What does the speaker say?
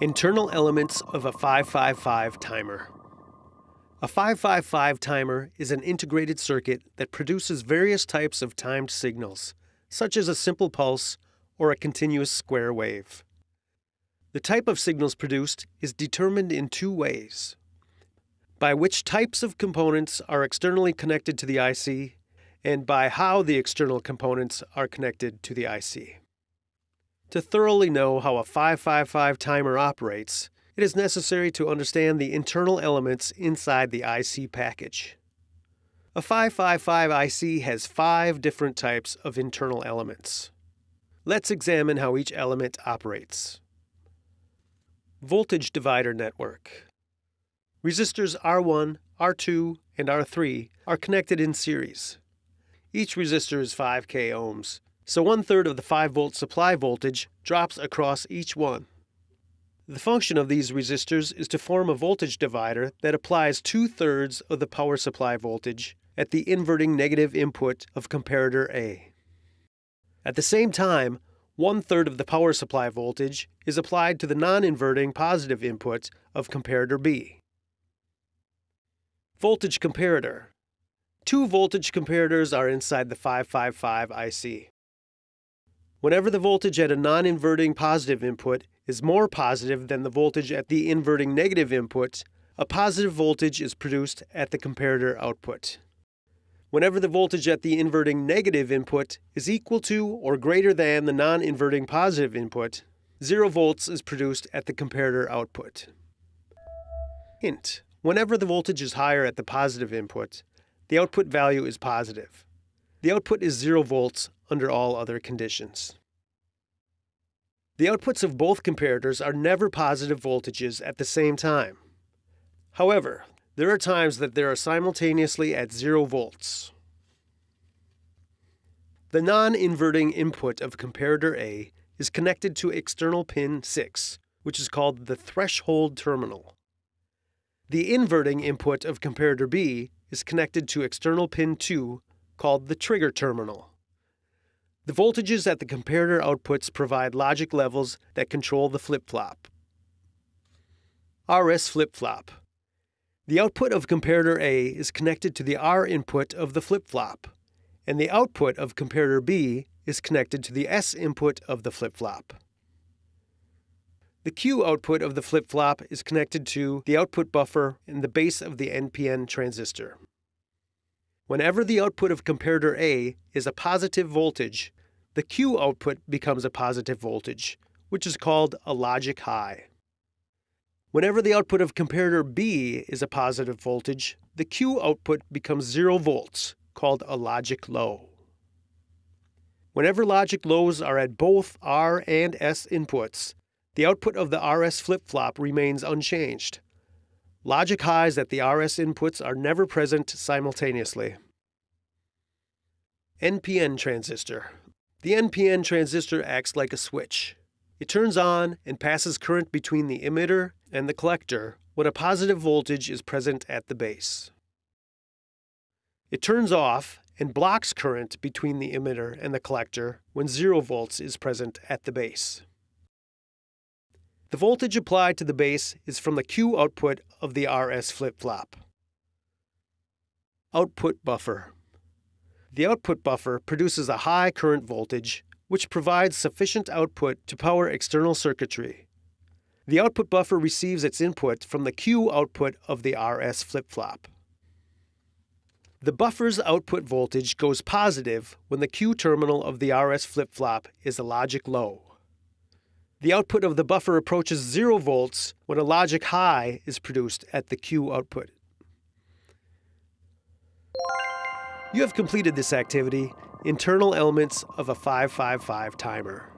Internal elements of a 555 timer. A 555 timer is an integrated circuit that produces various types of timed signals, such as a simple pulse or a continuous square wave. The type of signals produced is determined in two ways by which types of components are externally connected to the IC, and by how the external components are connected to the IC. To thoroughly know how a 555 timer operates, it is necessary to understand the internal elements inside the IC package. A 555 IC has five different types of internal elements. Let's examine how each element operates. Voltage divider network. Resistors R1, R2, and R3 are connected in series. Each resistor is 5k ohms, so one third of the 5 volt supply voltage drops across each one. The function of these resistors is to form a voltage divider that applies two thirds of the power supply voltage at the inverting negative input of comparator A. At the same time, one third of the power supply voltage is applied to the non-inverting positive input of comparator B. Voltage comparator. Two voltage comparators are inside the 555 IC. Whenever the voltage at a non-inverting positive input is more positive than the voltage at the inverting negative input, a positive voltage is produced at the comparator output. Whenever the voltage at the inverting negative input is equal to or greater than the non-inverting positive input, 0 volts is produced at the comparator output. Hint: Whenever the voltage is higher at the positive input, the output value is positive. The output is 0 volts under all other conditions. The outputs of both comparators are never positive voltages at the same time. However, there are times that they are simultaneously at 0 volts. The non-inverting input of comparator A is connected to external pin 6, which is called the threshold terminal. The inverting input of comparator B is connected to external pin 2, called the trigger terminal. The voltages at the comparator outputs provide logic levels that control the flip-flop. RS flip-flop. The output of comparator A is connected to the R input of the flip-flop, and the output of comparator B is connected to the S input of the flip-flop. The Q output of the flip-flop is connected to the output buffer in the base of the NPN transistor. Whenever the output of comparator A is a positive voltage, the Q output becomes a positive voltage, which is called a logic high. Whenever the output of comparator B is a positive voltage, the Q output becomes 0 volts, called a logic low. Whenever logic lows are at both R and S inputs, the output of the RS flip-flop remains unchanged. Logic highs at the RS inputs are never present simultaneously. NPN transistor, the NPN transistor acts like a switch. It turns on and passes current between the emitter and the collector when a positive voltage is present at the base. It turns off and blocks current between the emitter and the collector when 0 volts is present at the base. The voltage applied to the base is from the Q output of the RS flip-flop. Output buffer. The output buffer produces a high current voltage, which provides sufficient output to power external circuitry. The output buffer receives its input from the Q output of the RS flip-flop. The buffer's output voltage goes positive when the Q terminal of the RS flip-flop is a logic low. The output of the buffer approaches 0 volts when a logic high is produced at the Q output. You have completed this activity, internal elements of a 555 timer.